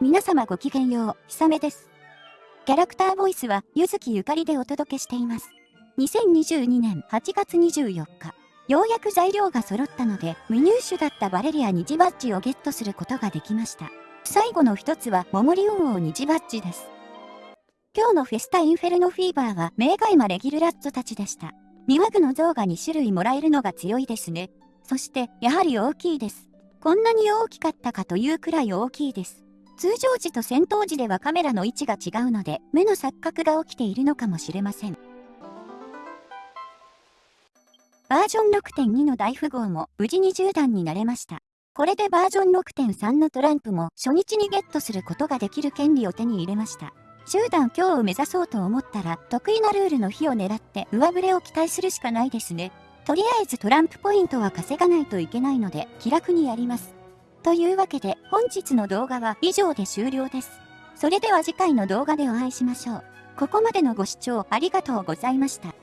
皆様ごきげんよう、ひさめです。キャラクターボイスは、ゆずきゆかりでお届けしています。2022年8月24日、ようやく材料が揃ったので、未入手だったバレリア虹バッジをゲットすることができました。最後の一つは、モモリオン王虹バッジです。今日のフェスタインフェルノフィーバーは、メーガイマレギルラッツたちでした。ミワグの像が2種類もらえるのが強いですね。そして、やはり大きいです。こんなに大きかったかというくらい大きいです。通常時と戦闘時ではカメラの位置が違うので、目の錯覚が起きているのかもしれません。バージョン6.2の大富豪も無事に10段になれました。これでバージョン6.3のトランプも初日にゲットすることができる権利を手に入れました。10段今日を目指そうと思ったら得意なルールの日を狙って上振れを期待するしかないですね。とりあえずトランプポイントは稼がないといけないので気楽にやります。というわけで本日の動画は以上で終了です。それでは次回の動画でお会いしましょう。ここまでのご視聴ありがとうございました。